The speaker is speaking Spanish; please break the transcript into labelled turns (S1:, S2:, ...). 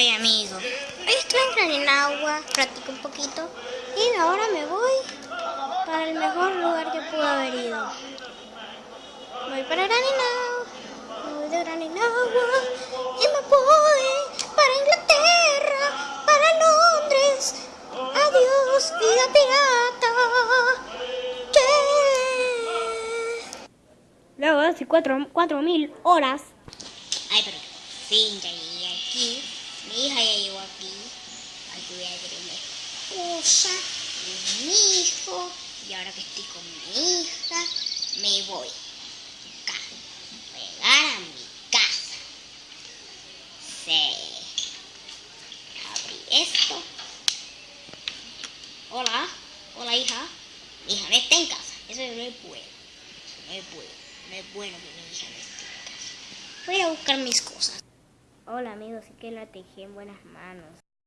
S1: Ay, amigo. Hoy estoy en agua, practico un poquito y ahora me voy para el mejor lugar que pude haber ido. Voy para Graninau, me voy de Graninagua y me voy para Inglaterra, para Londres. Adiós, vida pirata. Yeah.
S2: Luego de cuatro, cuatro mil horas.
S1: Ay, pero fin ya aquí. Mi hija ya llegó aquí. Aquí voy a tener y mi hijo. Y ahora que estoy con mi hija, me voy. Acá. Voy a llegar a mi casa. Sí. Abrir esto. Hola. Hola, hija. Mi hija no está en casa. Eso no es bueno. Eso no es bueno. No es bueno que mi hija no esté en casa. Voy a buscar mis cosas.
S2: Hola amigos, sí que la tejí en buenas manos.